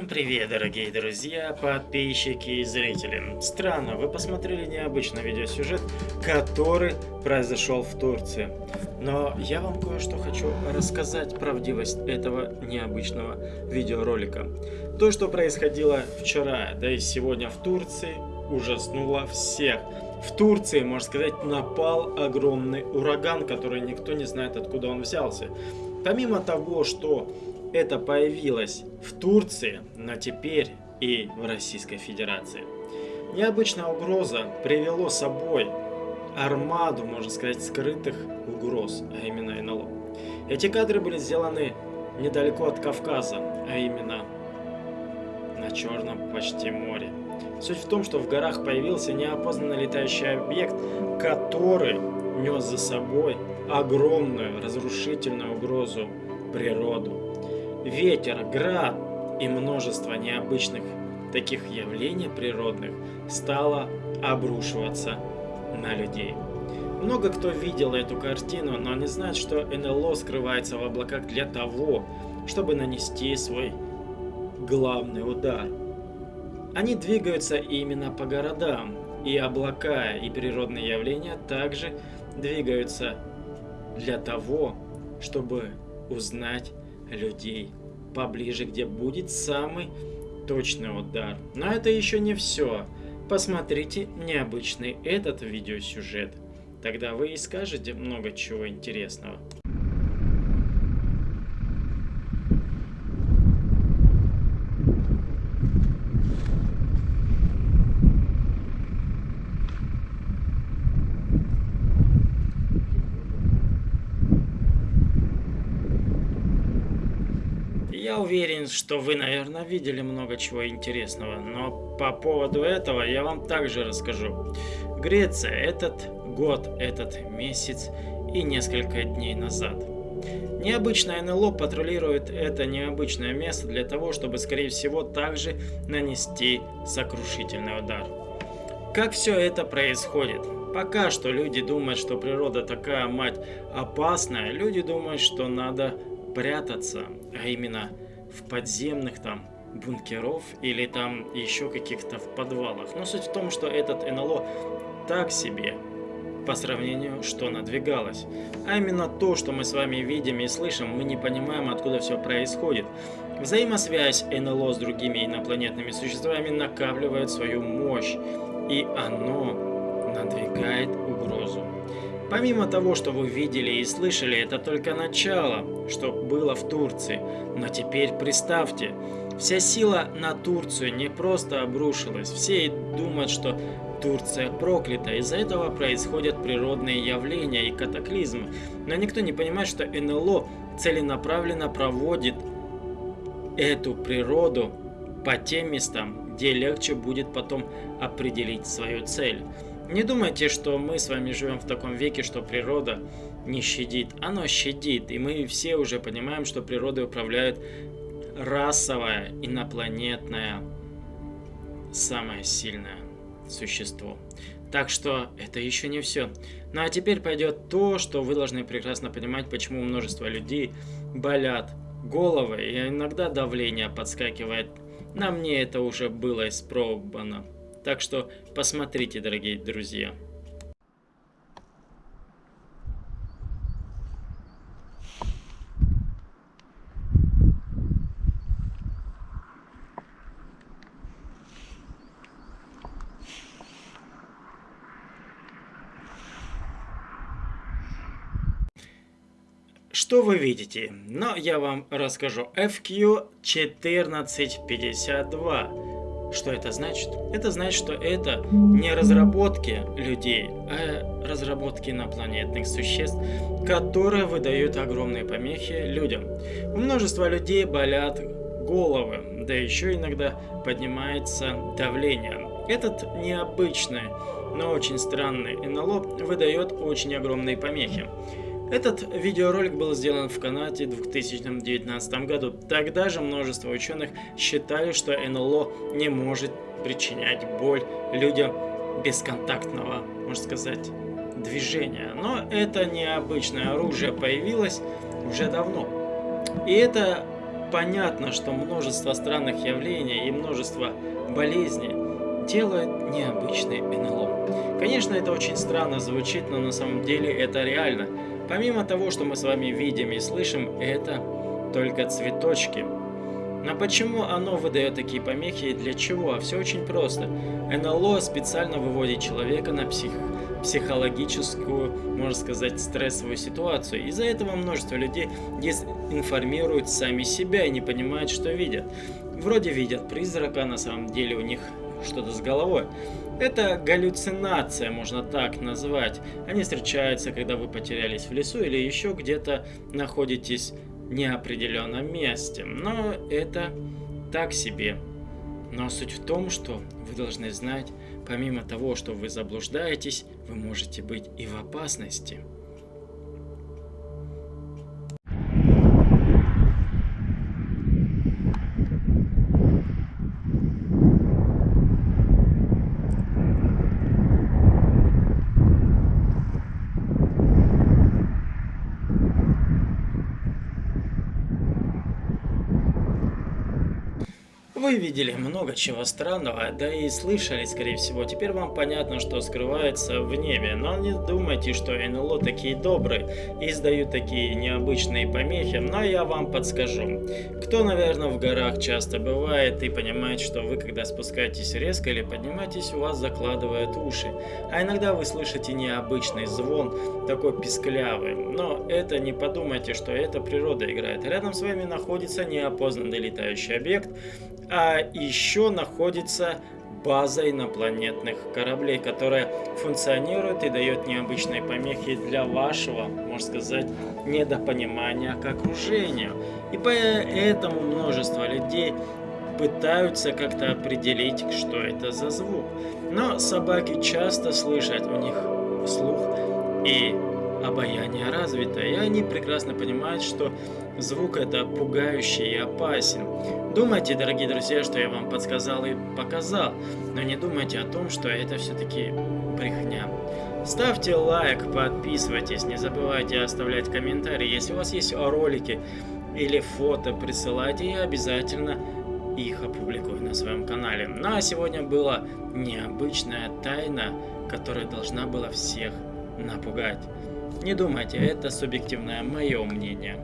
привет, дорогие друзья, подписчики и зрители. Странно, вы посмотрели необычный видеосюжет, который произошел в Турции. Но я вам кое-что хочу рассказать правдивость этого необычного видеоролика. То, что происходило вчера, да и сегодня в Турции, ужаснуло всех. В Турции, можно сказать, напал огромный ураган, который никто не знает, откуда он взялся. Помимо того, что это появилось в Турции, но теперь и в Российской Федерации. Необычная угроза привело с собой армаду, можно сказать, скрытых угроз, а именно НЛО. Эти кадры были сделаны недалеко от Кавказа, а именно на Черном почти море. Суть в том, что в горах появился неопознанный летающий объект, который нес за собой огромную разрушительную угрозу природу ветер, град и множество необычных таких явлений природных стало обрушиваться на людей. Много кто видел эту картину, но не знает, что НЛО скрывается в облаках для того, чтобы нанести свой главный удар. Они двигаются именно по городам, и облака и природные явления также двигаются для того, чтобы узнать людей поближе, где будет самый точный удар. Но это еще не все. Посмотрите необычный этот видеосюжет. Тогда вы и скажете много чего интересного. Я уверен, что вы, наверное, видели много чего интересного, но по поводу этого я вам также расскажу. Греция этот год, этот месяц и несколько дней назад. Необычное НЛО патрулирует это необычное место для того, чтобы, скорее всего, также нанести сокрушительный удар. Как все это происходит? Пока что люди думают, что природа такая, мать, опасная. Люди думают, что надо прятаться, а именно в подземных там бункеров или там еще каких-то в подвалах. Но суть в том, что этот НЛО так себе по сравнению, что надвигалось. А именно то, что мы с вами видим и слышим, мы не понимаем, откуда все происходит. Взаимосвязь НЛО с другими инопланетными существами накапливает свою мощь, и оно надвигает угрозу. Помимо того, что вы видели и слышали, это только начало, что было в Турции. Но теперь представьте, вся сила на Турцию не просто обрушилась. Все думают, что Турция проклята. Из-за этого происходят природные явления и катаклизмы. Но никто не понимает, что НЛО целенаправленно проводит эту природу по тем местам, где легче будет потом определить свою цель. Не думайте, что мы с вами живем в таком веке, что природа не щадит. Оно щадит, и мы все уже понимаем, что природой управляет расовое, инопланетное, самое сильное существо. Так что это еще не все. Ну а теперь пойдет то, что вы должны прекрасно понимать, почему множество людей болят головы, и иногда давление подскакивает. На мне это уже было испробовано. Так что посмотрите, дорогие друзья. Что вы видите? Но я вам расскажу. FQ1452 что это значит? Это значит, что это не разработки людей, а разработки инопланетных существ, которые выдают огромные помехи людям. У множества людей болят головы, да еще иногда поднимается давление. Этот необычный, но очень странный НЛО выдает очень огромные помехи. Этот видеоролик был сделан в Канаде в 2019 году. Тогда же множество ученых считали, что НЛО не может причинять боль людям бесконтактного, можно сказать, движения. Но это необычное оружие появилось уже давно. И это понятно, что множество странных явлений и множество болезней делает необычный НЛО. Конечно, это очень странно звучит, но на самом деле это реально. Помимо того, что мы с вами видим и слышим, это только цветочки. Но почему оно выдает такие помехи и для чего? Все очень просто. НЛО специально выводит человека на псих... психологическую, можно сказать, стрессовую ситуацию. Из-за этого множество людей дезинформируют сами себя и не понимают, что видят. Вроде видят призрака, на самом деле у них что-то с головой. Это галлюцинация, можно так назвать. Они встречаются, когда вы потерялись в лесу или еще где-то находитесь неопределенном месте. Но это так себе. Но суть в том, что вы должны знать, помимо того, что вы заблуждаетесь, вы можете быть и в опасности. Вы видели много чего странного, да и слышали, скорее всего. Теперь вам понятно, что скрывается в небе. Но не думайте, что НЛО такие добрые и издают такие необычные помехи. Но я вам подскажу. Кто, наверное, в горах часто бывает и понимает, что вы, когда спускаетесь резко или поднимаетесь, у вас закладывают уши. А иногда вы слышите необычный звон, такой писклявый. Но это не подумайте, что это природа играет. Рядом с вами находится неопознанный летающий объект, а еще находится база инопланетных кораблей, которая функционирует и дает необычные помехи для вашего, можно сказать, недопонимания к окружению. И поэтому множество людей пытаются как-то определить, что это за звук. Но собаки часто слышат, у них слух и обаяние развито, и они прекрасно понимают, что звук это пугающий и опасен. Думайте, дорогие друзья, что я вам подсказал и показал, но не думайте о том, что это все-таки брехня. Ставьте лайк, подписывайтесь, не забывайте оставлять комментарии. Если у вас есть ролики или фото, присылайте, я обязательно их опубликую на своем канале. Ну а сегодня была необычная тайна, которая должна была всех напугать. Не думайте, это субъективное мое мнение.